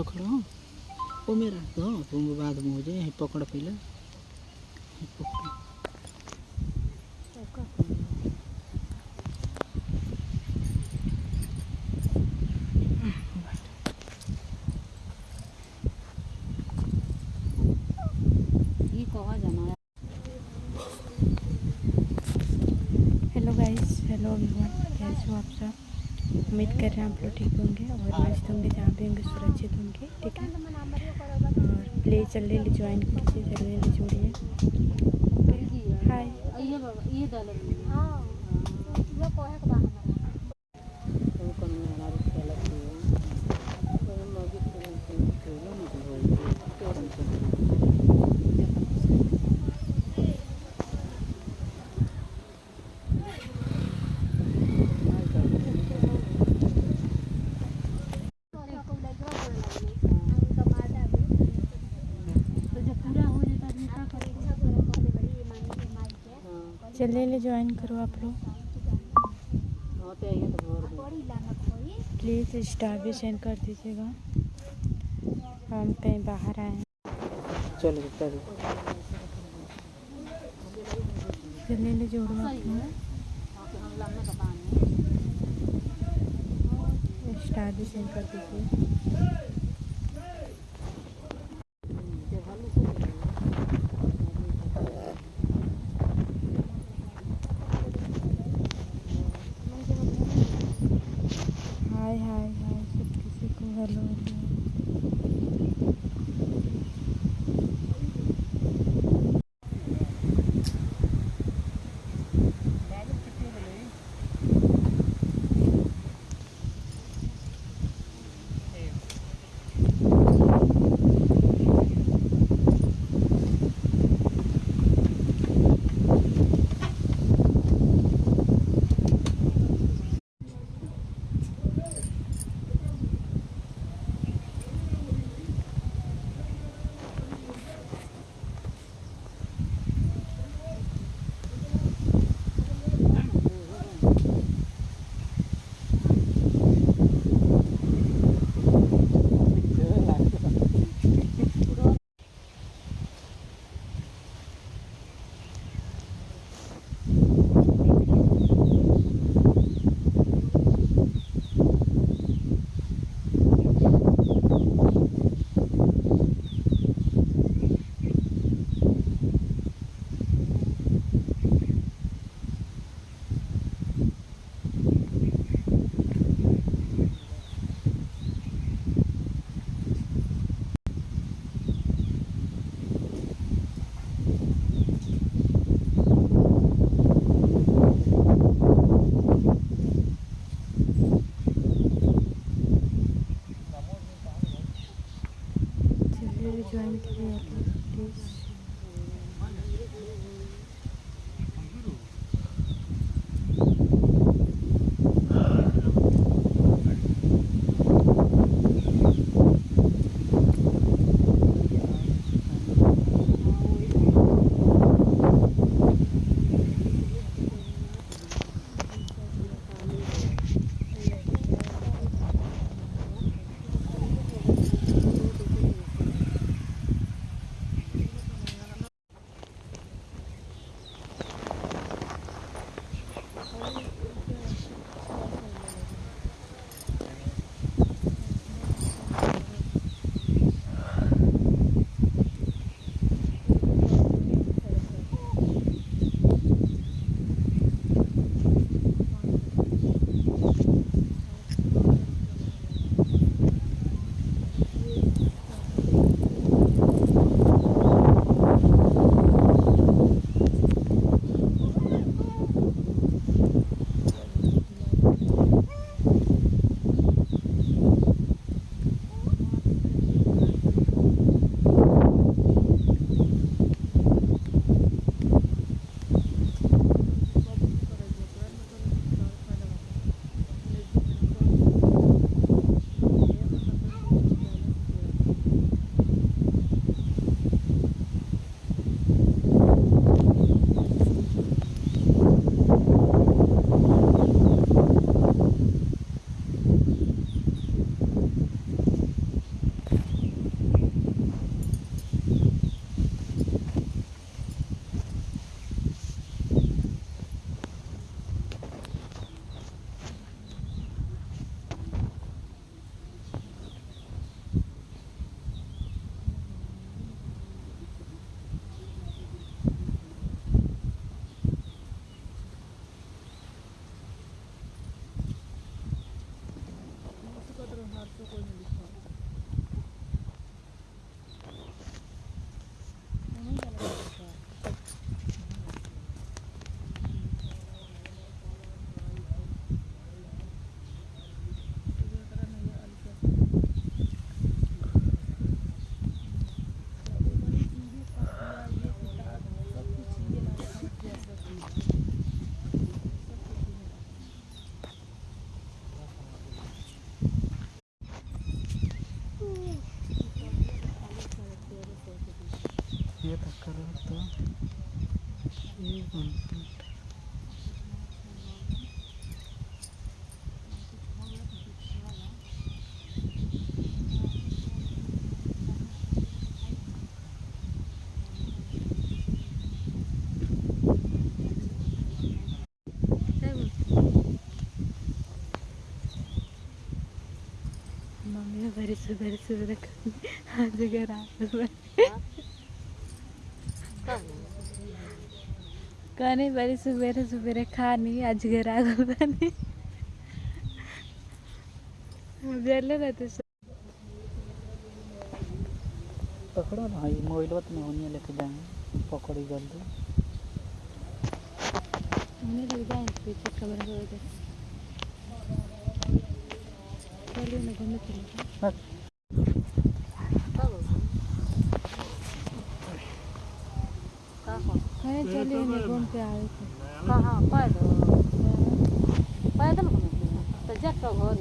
पकड़। वो मेरा तो तुम बाद में हो जाए पकड़। पहले हेलो गाइस हेलो एवरीवन कैसे हो आप सब? उम्मीद कर रहे हैं आप लोग ठीक होंगे और मस्त होंगे जहाँ भी होंगे सुरक्षित होंगे ठीक है? और प्लीज़ जल्दी जल्दी ज्वाइन कीजिए जल्दी जल्दी जोड़िए हाय ये बाबा ये डाल तो जब पूरा हो जाता है क्या करेगा जल्दी जल्दी ज्वाइन करो आप लोग। प्लीज़ स्टार भी सेंड कर दीजिएगा। हम कहीं बाहर आए हैं। चलो चलो। जल्दी जल्दी जोड़ो आप लोग। स्टार भी सेंड कर दीजिए। हाय हाय हाय सब किसी को हेलो हेलो तक करो तो ये बनता है। मम्मी बड़ी सुबह सुबह आज घर आ कहने बड़ी सुबह सुबह खानी आज घर आ गई जले रहते पकड़ो ना ये मोबाइल बात में होनी लेके जाएँगे पकड़ी जल्दी। उन्हें लग जाए पीछे कमरे हो गए चलिए ना घूमने चले बस कहीं चलिए ना घूम के आए थे। कहाँ पैदल पैदल घूमे तो घर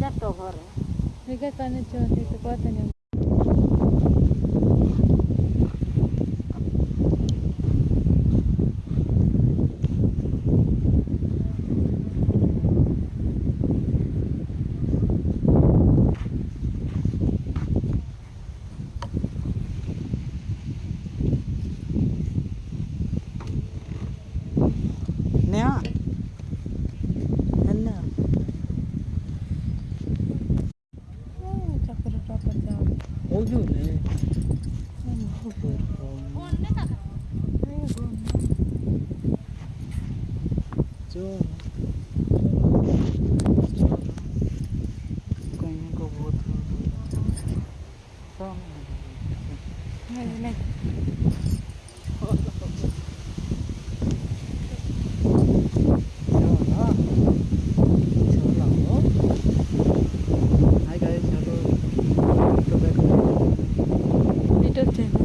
जट तो घर है। ठीक है कहने चलते तो कहते नेहा अन्ना चक्कर चक्कर जाओ हो जो ले चलो चलो कहीं को बहुत नहीं नहीं चलो चलो हाय गाइस हेलो तो back YouTube channel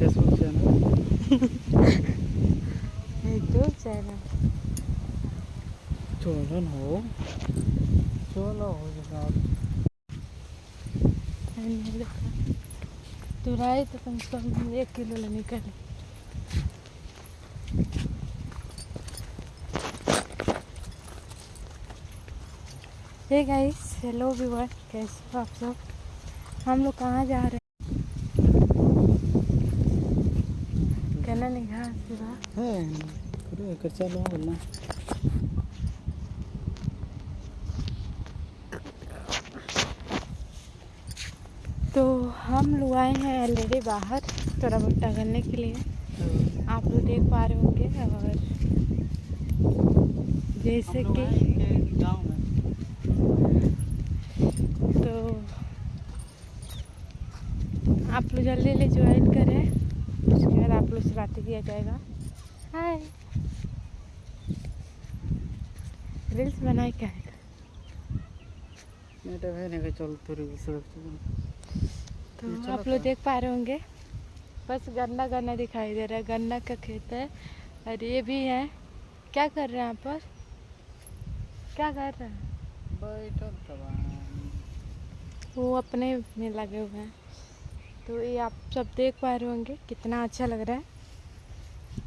Facebook channel YouTube channel चलो ना हो चलो हो जाओ तुराई तो कम से कम एक किलो ले निकले हे गाइस हेलो व्यूअर कैसे हो आप सब हम लोग कहाँ जा रहे हैं? कहना नहीं घास पूरा है। करो कर चलो बोलना तो हम लोग आए हैं ऑलरेडी बाहर थोड़ा बहुत टहलने के लिए। आप लोग देख पा रहे होंगे और जैसे कि तो आप लोग जल्दी जल्दी ज्वाइन करें उसके बाद आप लोग से बातें किया जाएगा। हाय रील्स बनाए क्या है? मेरा है नहीं चल तेरे सड़क तो आप लोग देख पा रहे होंगे। बस गन्ना गन्ना दिखाई दे रहा है। गन्ना का खेत है और ये भी है। क्या कर रहे हैं यहाँ पर क्या कर रहे हैं? बैठल वो अपने में लगे हुए हैं। तो ये आप सब देख पा रहे होंगे। कितना अच्छा लग रहा है।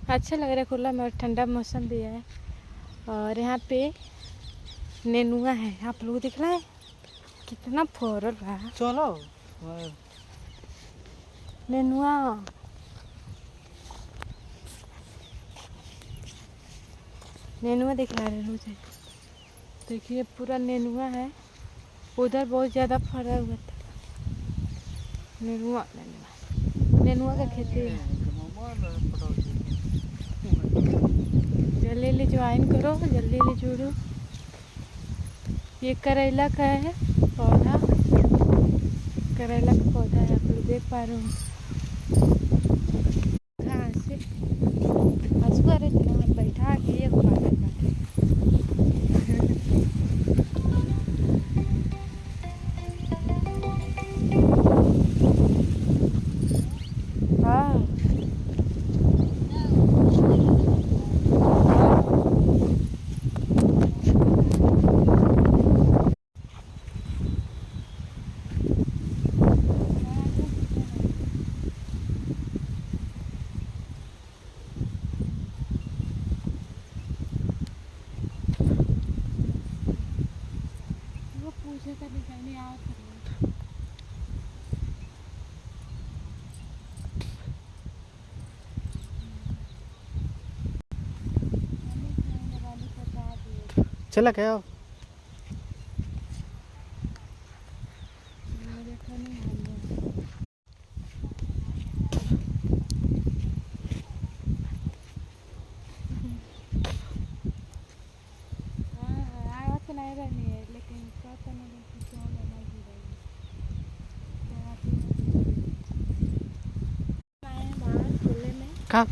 अच्छा लग रहा है खुला में और ठंडा मौसम भी है। और यहाँ पे नेनुआ है। आप लोग दिख रहा है? कितना फोरल है। चलो नेनुआ नेनुआ दिख रहा मुझे। देखिए, पूरा नेनुआ है। उधर बहुत ज़्यादा फरा हुआ था। नेनुआ नेनुआ। नेनुआ का खेती है। जल्दी ज्वाइन करो, जल्दी जल्दी जुड़ो। ये करेला का है, पौधा। करेला का पौधा है, आप लोग देख पा रहे हो कहाँ से हंसुआ रे इतना बैठा के एक काटे काटे हाँ चला क्या अब मेरे को नहीं मालूम हाँ, आवत नहीं रहनी है लेकिन पता नहीं कि क्यों लगी रही आए बाहर खुले में का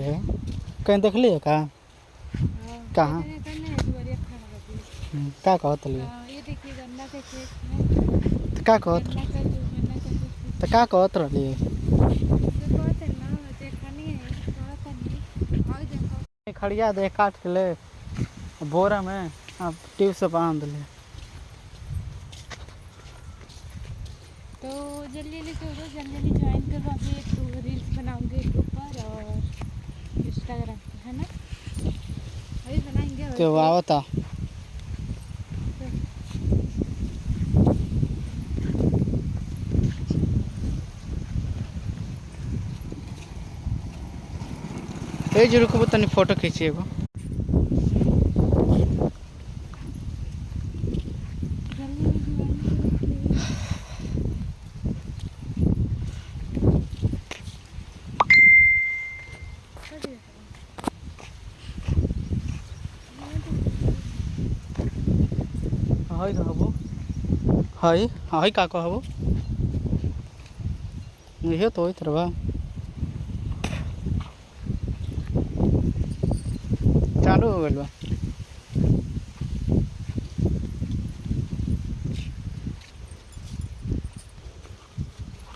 है? कहीं देखली है का कहाँ? करने है दुआरिया खड़ा रहती हम्म, का कहत रहली हाँ, ये देखिए गन्ना के खेत में। तो का कहत का का तो का कहत है देखो तो है नहीं और देखो। खड़िया दे काट के ले। बोरा में अब ट्यूब से बाँध ले। तो जल्दी जल्दी करो जल्दी जल्दी ज्वाइन करो अभी एक रील्स बनाऊँगी ग्रुप पर और इंस्टाग्राम है ना? अभी बनाएँगे तो आवता। ए जी रुको तनी फ़ोटो खींची एगो। हई तो हबो। हई हई का कहबो इहे तो होइत रहबा चालू हो गइल बा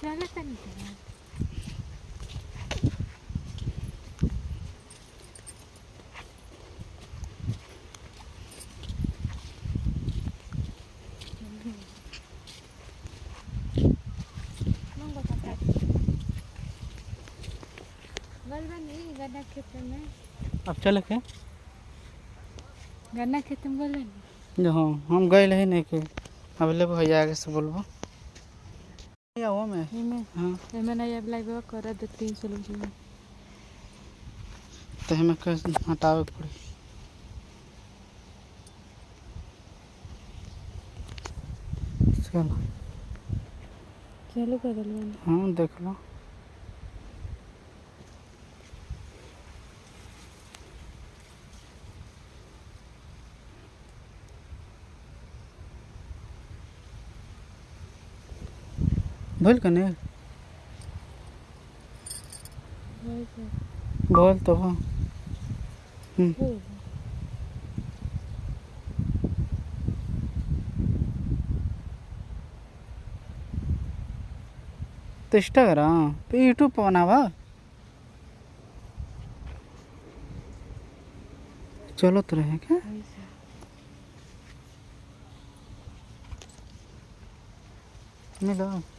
चलो तनी चलो Nunggu kakak. गलबा नहीं गन्ना खेत में। अब चले के। गन्ना खेत में बोले जो हाँ हम गए रहे नहीं के। अब ले भैया आगे से बोलबो। या वो में। इमे हाँ। इमे ना ये लाइव कर दे तीन सौ लोग तो हमें के हटावे पड़ी। चलो। चलो कर दे हाँ देख लो। बोल कने बोल तो हाँ। तो इंस्टाग्राम तो यूट्यूब पर बनावा चलो तो रहे क्या? मिलो।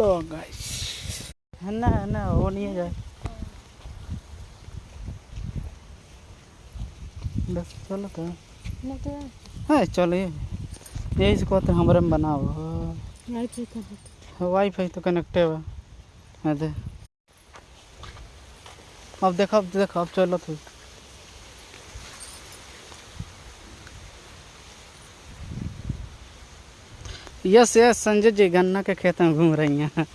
लो गाइस है ना है ना वो नहीं है जाए बस चलो तो। तो है चलिए यही से कहते हमारे में बनाओ। नहीं तो कर वाईफाई तो कनेक्टे है। है दे। अब देखो अब देखो अब चलो तो। यस यस संजय जी गन्ना के खेत में घूम रही हैं।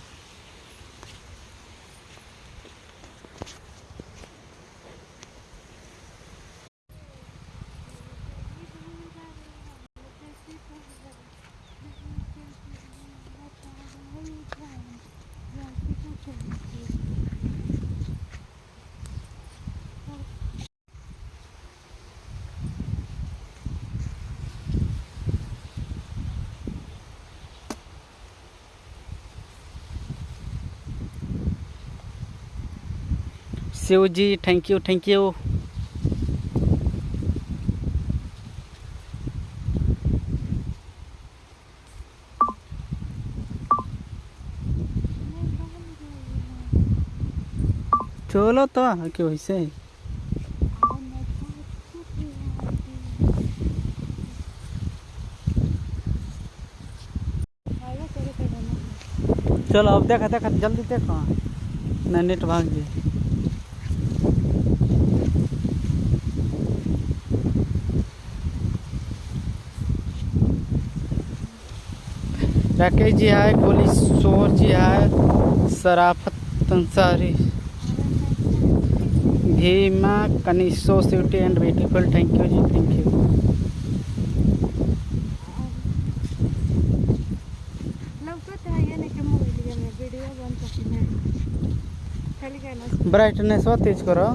Shiv ji thank you thank you चलो तो क्यों डरना चलो अब देखा देखा, जल्दी देखो। नहीं नेट भाग जी राकेश जी है कोलीश्वर जी है Sharafat Ansari Bhima कनिशो city and beautiful thank you ji thank you लवकर आहे नाही का मोबाईल में वीडियो बंद करते खाली काय ना ब्राइटनेस वा तेज करो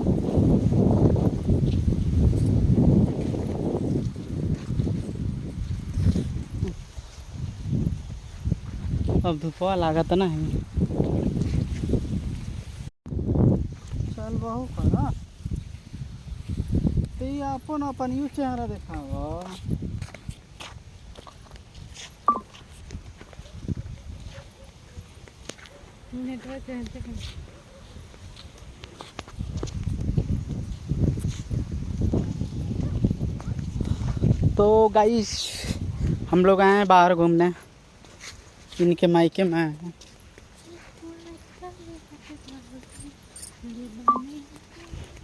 अब धूपवा लागत ना है चल बहु करा तो ये अपन अपन यू चेहरा देखाओ। नेटवर्क हैं। तो गाइस हम लोग आए हैं बाहर घूमने। इनके मायके में हैं।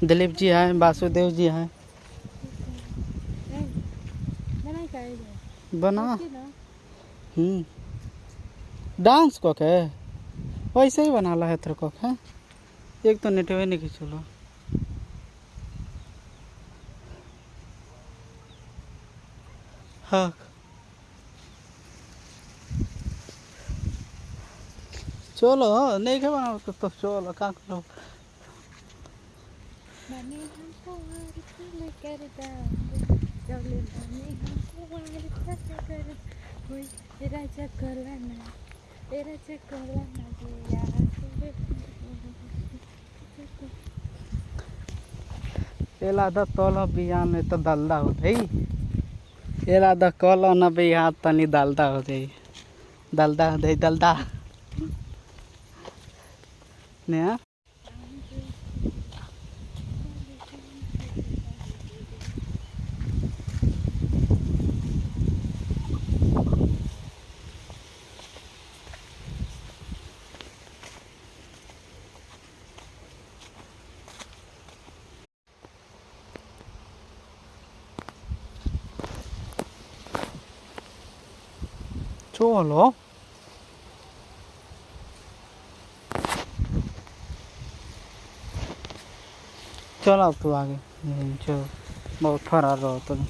दिलीप जी हैं वासुदेव जी हैं बना। हम्म। डांस को के वैसे ही बना ला है तेरे को है? एक तो नेटवे नहीं की चलो हाँ चलो नहीं के बनाओ तो, तो चलो का करो बने हमको वार कर करता चले बने हमको वार कर कर कोई तेरा चक्कर ना तेरा चक्कर ना दिया एला द तल बिहान में तो दलदा हो जाई एला द कल न बिहान तनी दलदा हो जाई दलदा हो जाई दलदा। ने हाँ? चलो चल अब तू आगे। जो बहुत फरार रहो तुम।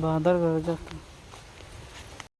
बादल गरज